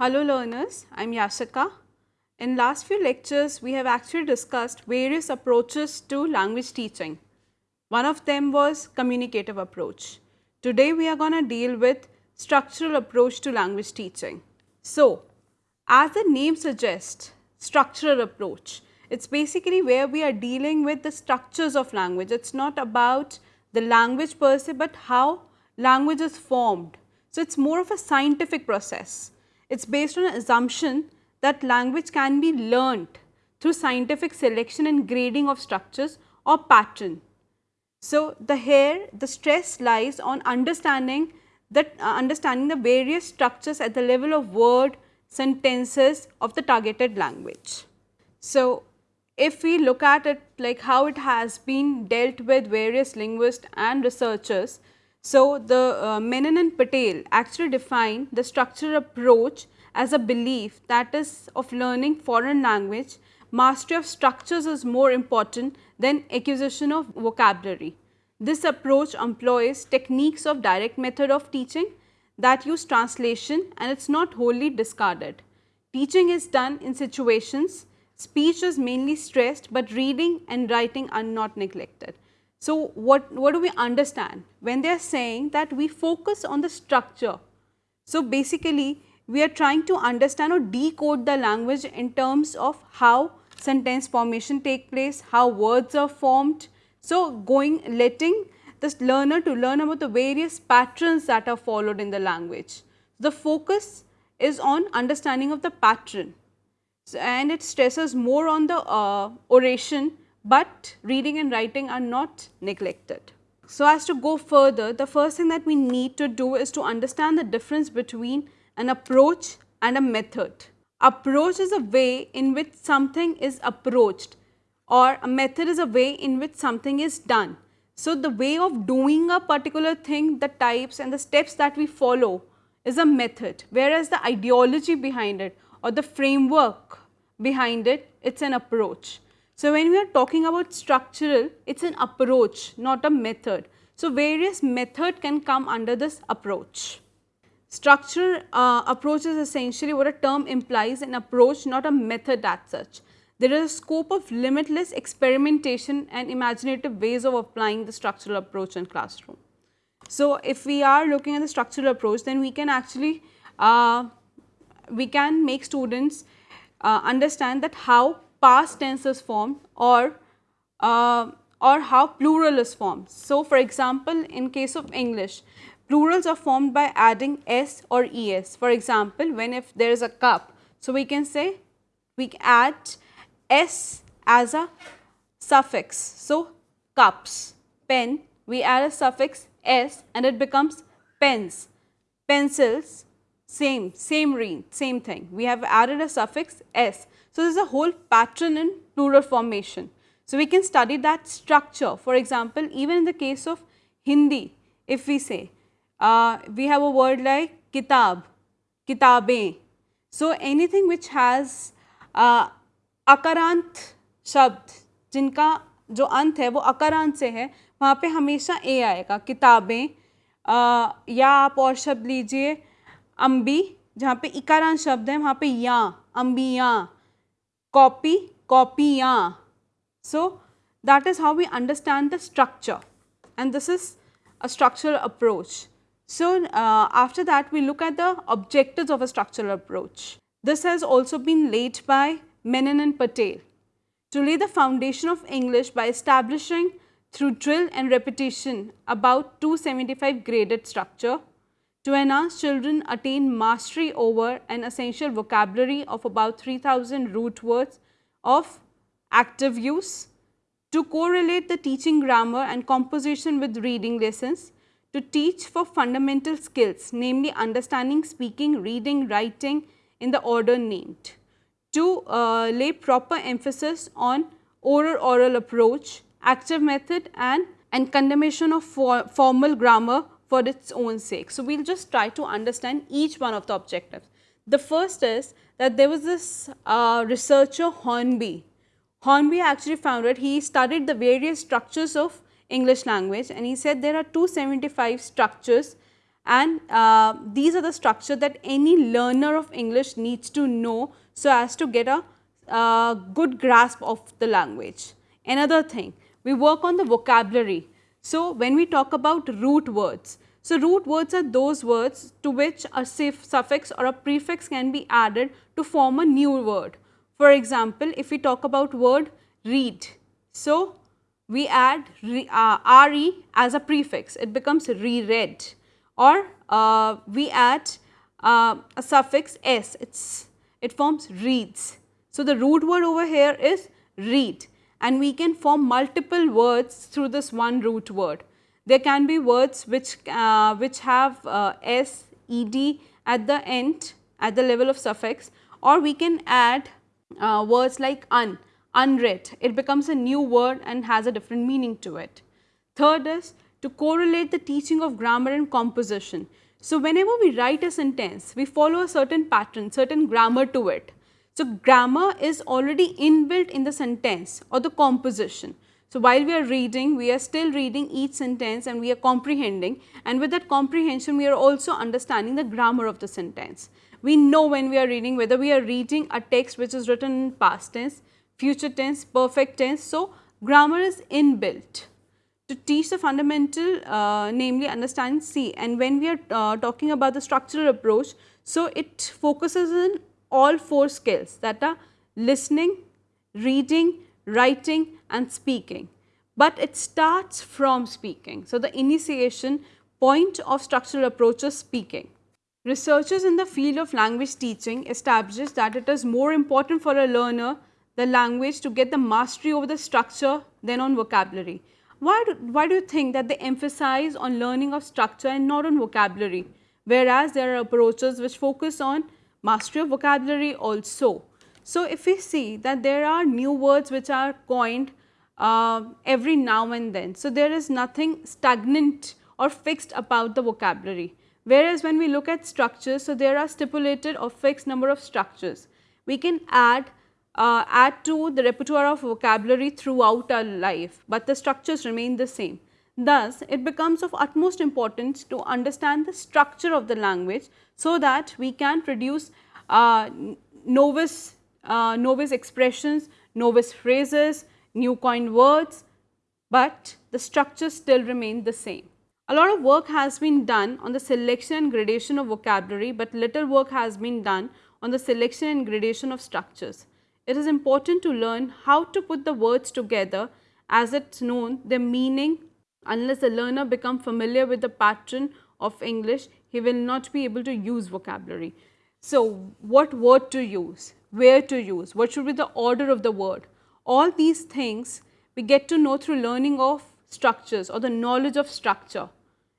Hello learners, I am Yashika. In last few lectures, we have actually discussed various approaches to language teaching. One of them was communicative approach. Today, we are going to deal with structural approach to language teaching. So, as the name suggests, structural approach, it's basically where we are dealing with the structures of language. It's not about the language per se, but how language is formed. So, it's more of a scientific process. It's based on an assumption that language can be learnt through scientific selection and grading of structures or pattern. So, the here the stress lies on understanding that uh, understanding the various structures at the level of word sentences of the targeted language. So, if we look at it like how it has been dealt with various linguists and researchers, so the uh, Menon and Patel actually define the structural approach as a belief that is of learning foreign language, mastery of structures is more important than acquisition of vocabulary. This approach employs techniques of direct method of teaching that use translation and it is not wholly discarded. Teaching is done in situations, speech is mainly stressed, but reading and writing are not neglected. So, what, what do we understand when they are saying that we focus on the structure? So, basically we are trying to understand or decode the language in terms of how sentence formation take place, how words are formed. So, going letting the learner to learn about the various patterns that are followed in the language. The focus is on understanding of the pattern so, and it stresses more on the uh, oration, but reading and writing are not neglected. So, as to go further, the first thing that we need to do is to understand the difference between an approach and a method. Approach is a way in which something is approached or a method is a way in which something is done. So, the way of doing a particular thing, the types and the steps that we follow is a method, whereas the ideology behind it or the framework behind it, it is an approach. So, when we are talking about structural, it is an approach, not a method. So, various method can come under this approach. Structural uh, approach is essentially what a term implies an approach not a method as such. There is a scope of limitless experimentation and imaginative ways of applying the structural approach in classroom. So, if we are looking at the structural approach then we can actually uh, we can make students uh, understand that how past tense is formed or uh, or how plural is formed. So, for example, in case of English, Plurals are formed by adding s or es. For example, when if there is a cup, so we can say we add s as a suffix. So, cups, pen, we add a suffix s and it becomes pens, pencils, same, same ring, same thing. We have added a suffix s. So, there is a whole pattern in plural formation. So, we can study that structure. For example, even in the case of Hindi, if we say uh, we have a word like kitab, kitabe. So, anything which has uh, अकारांत शब्द जिनका जो अंत है वो अकारांत से है वहाँ पे हमेशा ए आएगा किताबें या आप और शब्द लीजिए अम्बी जहाँ पे इकारांत शब्द है वहाँ पे या अम्बिया copy, copya. So, that is how we understand the structure and this is a structural approach. So, uh, after that we look at the objectives of a structural approach. This has also been laid by Menon and Patel to lay the foundation of English by establishing through drill and repetition about 275 graded structure to enhance children attain mastery over an essential vocabulary of about 3000 root words of active use, to correlate the teaching grammar and composition with reading lessons, to teach for fundamental skills namely understanding, speaking, reading, writing in the order named. To uh, lay proper emphasis on oral oral approach, active method and, and condemnation of for, formal grammar for its own sake. So, we will just try to understand each one of the objectives. The first is that there was this uh, researcher Hornby. Hornby actually found that he studied the various structures of English language and he said there are 275 structures and uh, these are the structure that any learner of English needs to know so as to get a uh, good grasp of the language. Another thing, we work on the vocabulary. So, when we talk about root words, so root words are those words to which a suffix or a prefix can be added to form a new word. For example, if we talk about word read, so we add re, uh, re as a prefix, it becomes re-read or uh, we add uh, a suffix s, it's, it forms reads. So, the root word over here is read and we can form multiple words through this one root word. There can be words which, uh, which have uh, s, ed at the end at the level of suffix or we can add uh, words like un, unread. It becomes a new word and has a different meaning to it. Third is to correlate the teaching of grammar and composition. So, whenever we write a sentence, we follow a certain pattern, certain grammar to it. So, grammar is already inbuilt in the sentence or the composition. So, while we are reading, we are still reading each sentence and we are comprehending and with that comprehension, we are also understanding the grammar of the sentence. We know when we are reading whether we are reading a text which is written in past tense, future tense, perfect tense. So, grammar is inbuilt to teach the fundamental uh, namely understand C and when we are uh, talking about the structural approach, so it focuses on all four skills that are listening, reading, writing and speaking, but it starts from speaking. So, the initiation point of structural approach is speaking. Researchers in the field of language teaching establish that it is more important for a learner the language to get the mastery over the structure than on vocabulary. Why do, why do you think that they emphasize on learning of structure and not on vocabulary? Whereas there are approaches which focus on mastery of vocabulary also. So, if we see that there are new words which are coined uh, every now and then. So, there is nothing stagnant or fixed about the vocabulary. Whereas, when we look at structures, so there are stipulated or fixed number of structures. We can add uh, add to the repertoire of vocabulary throughout our life, but the structures remain the same. Thus, it becomes of utmost importance to understand the structure of the language so that we can produce uh, novice, uh, novice expressions, novice phrases, new coined words, but the structures still remain the same. A lot of work has been done on the selection and gradation of vocabulary, but little work has been done on the selection and gradation of structures it is important to learn how to put the words together as it's known their meaning unless the learner become familiar with the pattern of English, he will not be able to use vocabulary. So, what word to use, where to use, what should be the order of the word, all these things we get to know through learning of structures or the knowledge of structure.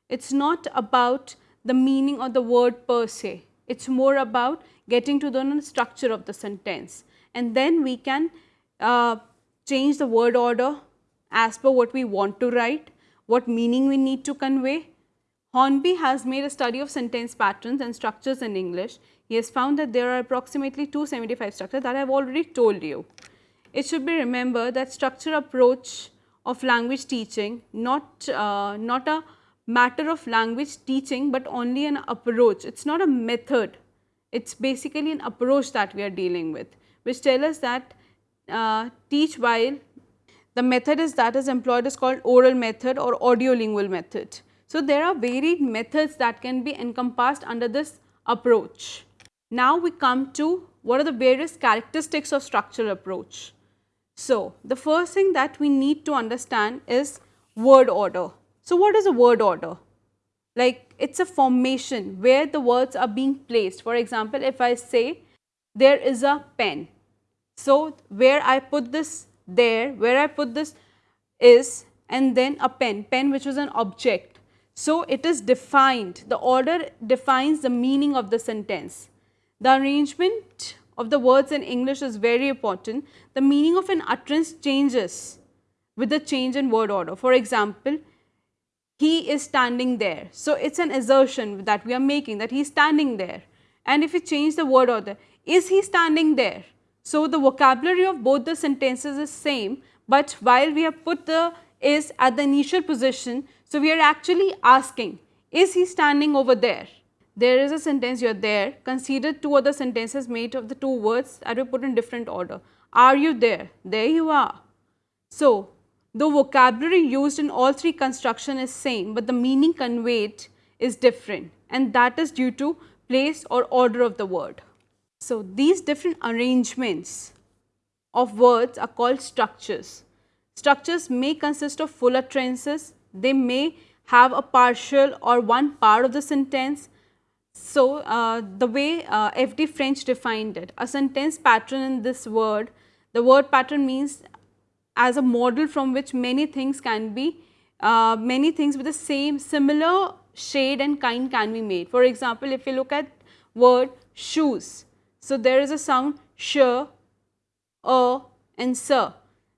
It is not about the meaning of the word per se, it is more about getting to the structure of the sentence and then we can uh, change the word order as per what we want to write, what meaning we need to convey. Hornby has made a study of sentence patterns and structures in English. He has found that there are approximately 275 structures that I have already told you. It should be remembered that structure approach of language teaching, not, uh, not a matter of language teaching, but only an approach. It is not a method, it is basically an approach that we are dealing with which tell us that uh, teach while the method is that is employed is called oral method or audio lingual method. So, there are varied methods that can be encompassed under this approach. Now, we come to what are the various characteristics of structural approach. So, the first thing that we need to understand is word order. So, what is a word order? Like it is a formation where the words are being placed. For example, if I say there is a pen. So, where I put this there, where I put this is and then a pen, pen which is an object. So, it is defined, the order defines the meaning of the sentence. The arrangement of the words in English is very important. The meaning of an utterance changes with the change in word order. For example, he is standing there. So, it is an assertion that we are making that he is standing there. And if we change the word order, is he standing there? So, the vocabulary of both the sentences is same, but while we have put the is at the initial position, so we are actually asking, Is he standing over there? There is a sentence, you are there. Consider two other sentences made of the two words that we put in different order. Are you there? There you are. So, the vocabulary used in all three construction is same, but the meaning conveyed is different and that is due to place or order of the word. So, these different arrangements of words are called structures. Structures may consist of full utterances, they may have a partial or one part of the sentence. So, uh, the way uh, F.D. French defined it, a sentence pattern in this word, the word pattern means as a model from which many things can be, uh, many things with the same similar shade and kind can be made. For example, if you look at word shoes, so there is a sound sh, a and sir.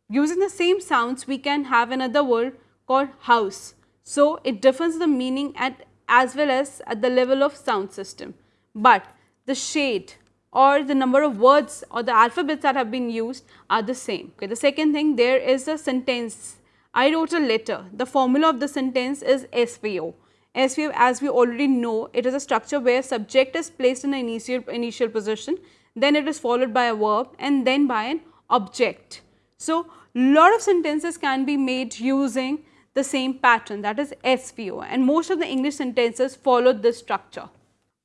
Using the same sounds, we can have another word called house. So, it differs the meaning at as well as at the level of sound system. But the shade or the number of words or the alphabets that have been used are the same. Okay. The second thing there is a sentence. I wrote a letter. The formula of the sentence is SVO. SVO as we already know it is a structure where subject is placed in the initial, initial position then it is followed by a verb and then by an object. So, lot of sentences can be made using the same pattern that is SVO and most of the English sentences follow this structure.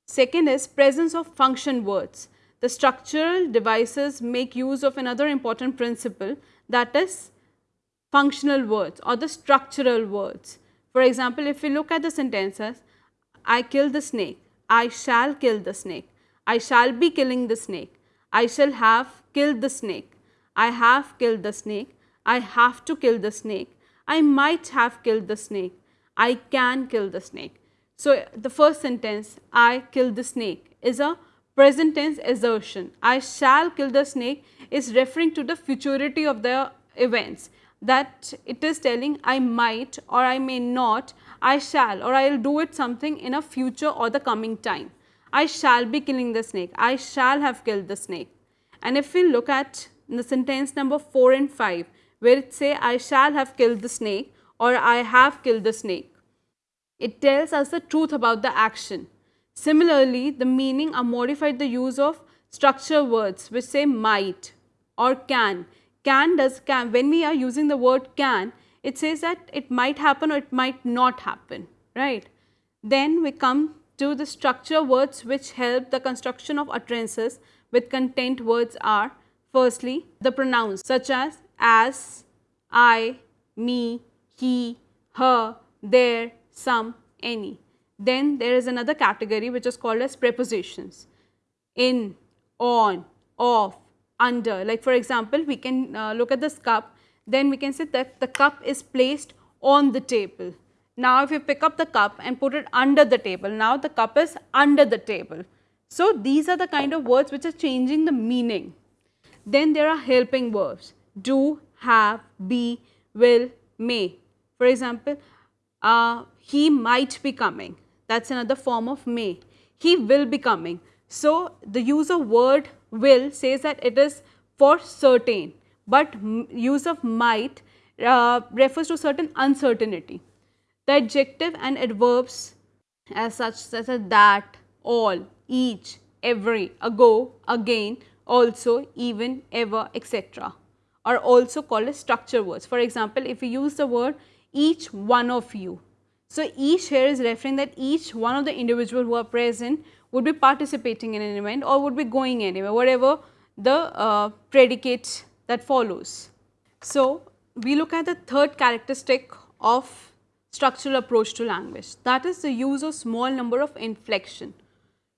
Second is presence of function words. The structural devices make use of another important principle that is functional words or the structural words. For example, if we look at the sentences, I kill the snake, I shall kill the snake, I shall be killing the snake, I shall have killed the snake, I have killed the snake, I have to kill the snake, I might have killed the snake, I can kill the snake. So, the first sentence, I killed the snake is a present tense assertion. I shall kill the snake is referring to the futurity of the events that it is telling I might or I may not, I shall or I will do it something in a future or the coming time. I shall be killing the snake, I shall have killed the snake. And if we look at the sentence number 4 and 5 where it say I shall have killed the snake or I have killed the snake. It tells us the truth about the action. Similarly, the meaning are modified the use of structure words which say might or can. Can does can when we are using the word can it says that it might happen or it might not happen right. Then we come to the structure words which help the construction of utterances with content words are firstly the pronouns such as as, I, me, he, her, there, some, any. Then there is another category which is called as prepositions. In, on, off, under. Like for example, we can uh, look at this cup, then we can say that the cup is placed on the table. Now, if you pick up the cup and put it under the table, now the cup is under the table. So, these are the kind of words which are changing the meaning. Then there are helping verbs do, have, be, will, may. For example, uh, he might be coming. That's another form of may. He will be coming. So, the use of word will says that it is for certain, but use of might uh, refers to certain uncertainty. The adjective and adverbs as such such as that, all, each, every, ago, again, also, even, ever, etc are also called as structure words. For example, if we use the word each one of you. So, each here is referring that each one of the individual who are present would be participating in an event or would be going anywhere, whatever the uh, predicate that follows. So, we look at the third characteristic of structural approach to language that is the use of small number of inflection.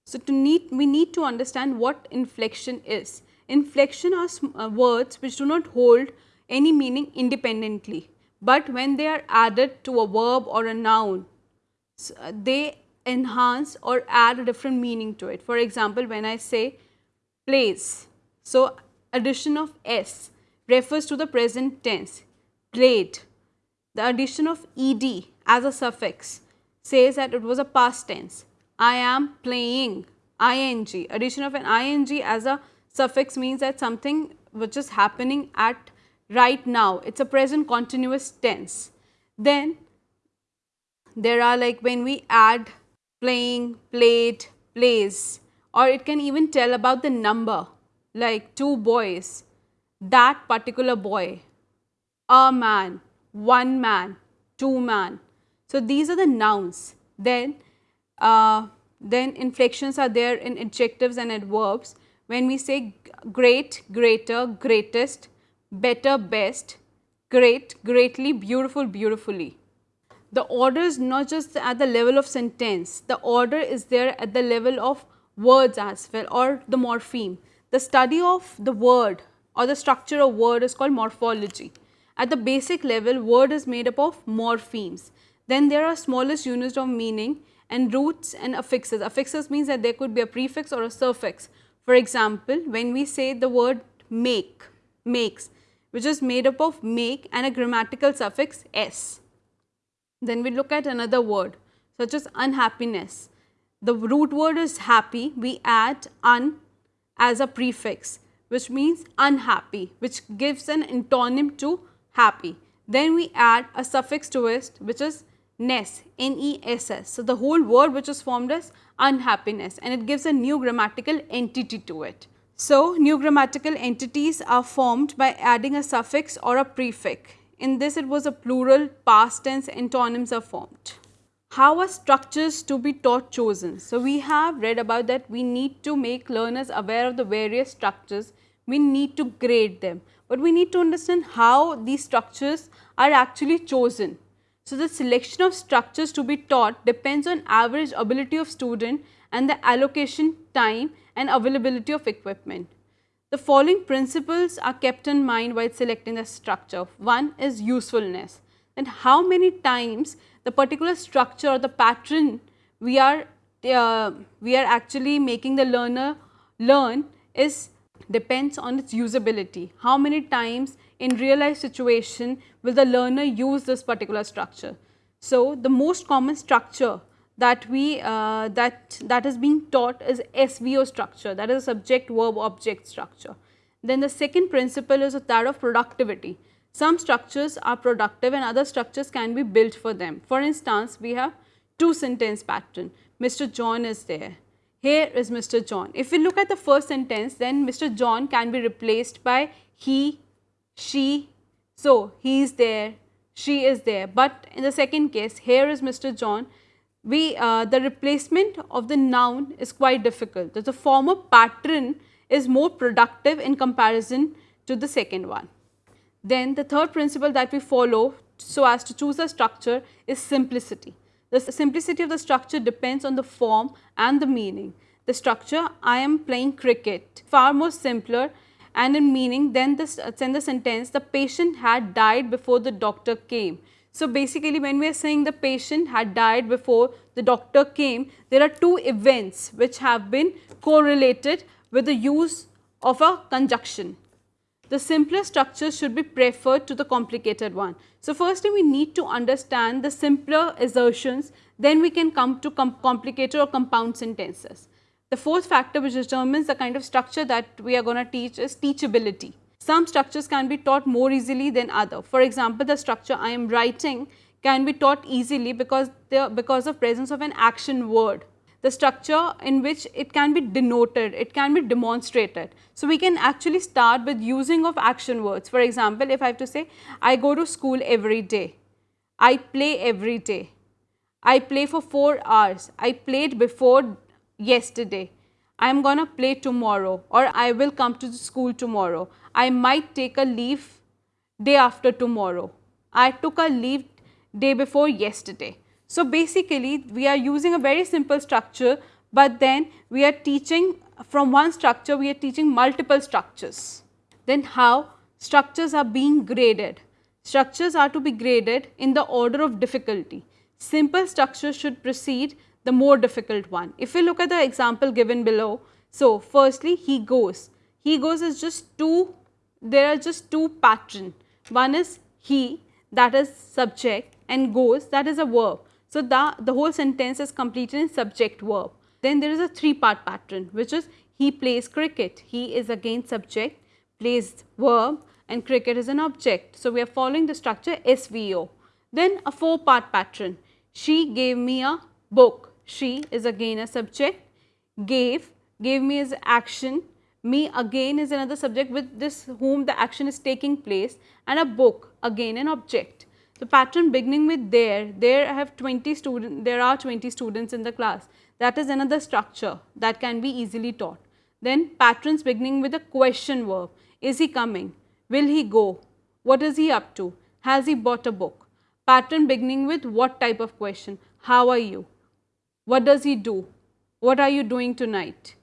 So, to need we need to understand what inflection is. Inflection are uh, words which do not hold any meaning independently, but when they are added to a verb or a noun, uh, they enhance or add a different meaning to it. For example, when I say plays, so addition of s refers to the present tense, played. The addition of ed as a suffix says that it was a past tense. I am playing, ing, addition of an ing as a suffix means that something which is happening at right now, it is a present continuous tense. Then there are like when we add playing, played, plays or it can even tell about the number like two boys, that particular boy, a man, one man, two man. So, these are the nouns. Then, uh, then inflections are there in adjectives and adverbs. When we say great, greater, greatest, better, best, great, greatly, beautiful, beautifully. The order is not just at the level of sentence, the order is there at the level of words as well or the morpheme. The study of the word or the structure of word is called morphology. At the basic level, word is made up of morphemes. Then there are smallest units of meaning and roots and affixes. Affixes means that there could be a prefix or a suffix. For example, when we say the word make, makes, which is made up of make and a grammatical suffix s. Then we look at another word such as unhappiness. The root word is happy, we add un as a prefix which means unhappy which gives an antonym to happy. Then we add a suffix to it which is ness, N-E-S-S. So, the whole word which is formed as unhappiness and it gives a new grammatical entity to it. So, new grammatical entities are formed by adding a suffix or a prefix. In this it was a plural, past tense, antonyms are formed. How are structures to be taught chosen? So, we have read about that we need to make learners aware of the various structures, we need to grade them, but we need to understand how these structures are actually chosen. So, the selection of structures to be taught depends on average ability of student and the allocation time and availability of equipment. The following principles are kept in mind while selecting the structure. One is usefulness and how many times the particular structure or the pattern we are uh, we are actually making the learner learn is depends on its usability. How many times in real life situation will the learner use this particular structure. So, the most common structure that we uh, that that is being taught is SVO structure that is subject verb object structure. Then the second principle is that of productivity. Some structures are productive and other structures can be built for them. For instance, we have two sentence pattern. Mr. John is there. Here is Mr. John. If we look at the first sentence, then Mr. John can be replaced by he, she. So, he is there, she is there. But in the second case, here is Mr. John. We, uh, the replacement of the noun is quite difficult. The former pattern is more productive in comparison to the second one. Then the third principle that we follow so as to choose a structure is simplicity. The simplicity of the structure depends on the form and the meaning. The structure, I am playing cricket, far more simpler and in meaning then this uh, the sentence the patient had died before the doctor came. So, basically when we are saying the patient had died before the doctor came, there are two events which have been correlated with the use of a conjunction the simpler structure should be preferred to the complicated one. So, firstly we need to understand the simpler assertions then we can come to com complicated or compound sentences. The fourth factor which determines the kind of structure that we are going to teach is teachability. Some structures can be taught more easily than other. For example, the structure I am writing can be taught easily because the because of presence of an action word the structure in which it can be denoted, it can be demonstrated. So, we can actually start with using of action words. For example, if I have to say, I go to school every day, I play every day, I play for 4 hours, I played before yesterday, I am going to play tomorrow or I will come to school tomorrow, I might take a leave day after tomorrow, I took a leave day before yesterday. So, basically we are using a very simple structure, but then we are teaching from one structure we are teaching multiple structures. Then how structures are being graded? Structures are to be graded in the order of difficulty. Simple structures should precede the more difficult one. If we look at the example given below, so firstly he goes. He goes is just two, there are just two pattern. One is he that is subject and goes that is a verb. So, the, the whole sentence is completed in subject verb. Then there is a three part pattern which is he plays cricket. He is again subject, plays verb and cricket is an object. So, we are following the structure SVO. Then a four part pattern. She gave me a book. She is again a subject. Gave, gave me is action. Me again is another subject with this whom the action is taking place and a book again an object. The pattern beginning with there, there I have 20 students, there are 20 students in the class. That is another structure that can be easily taught. Then patterns beginning with a question verb. Is he coming? Will he go? What is he up to? Has he bought a book? Pattern beginning with what type of question? How are you? What does he do? What are you doing tonight?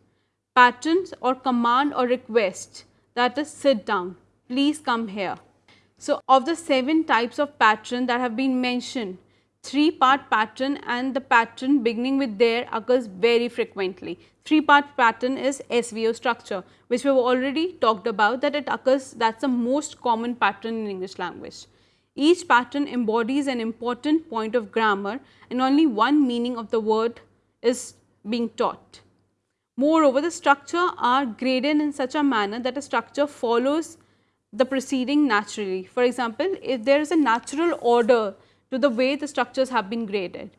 Patterns or command or request that is sit down, please come here. So, of the seven types of pattern that have been mentioned, three part pattern and the pattern beginning with there occurs very frequently. Three part pattern is SVO structure which we have already talked about that it occurs that is the most common pattern in English language. Each pattern embodies an important point of grammar and only one meaning of the word is being taught. Moreover, the structure are graded in such a manner that a structure follows the preceding naturally. For example, if there is a natural order to the way the structures have been graded.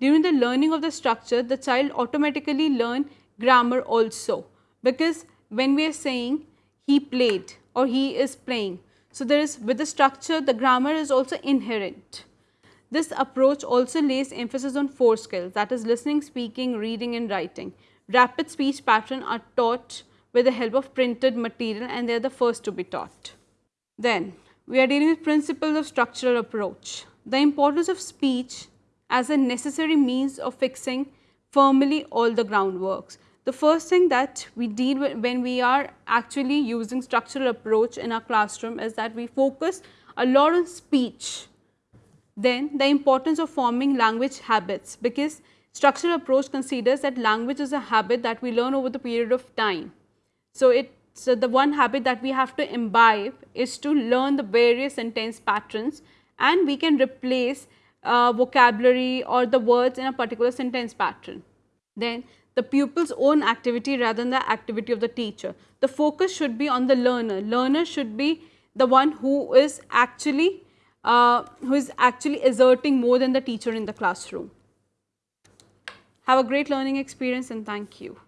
During the learning of the structure, the child automatically learn grammar also because when we are saying he played or he is playing. So, there is with the structure the grammar is also inherent. This approach also lays emphasis on four skills that is listening, speaking, reading and writing. Rapid speech pattern are taught with the help of printed material and they are the first to be taught. Then we are dealing with principles of structural approach. The importance of speech as a necessary means of fixing firmly all the groundworks. The first thing that we deal with when we are actually using structural approach in our classroom is that we focus a lot on speech. Then the importance of forming language habits because structural approach considers that language is a habit that we learn over the period of time. So, it so the one habit that we have to imbibe is to learn the various sentence patterns and we can replace uh, vocabulary or the words in a particular sentence pattern. Then the pupil's own activity rather than the activity of the teacher. The focus should be on the learner. Learner should be the one who is actually uh, who is actually exerting more than the teacher in the classroom. Have a great learning experience and thank you.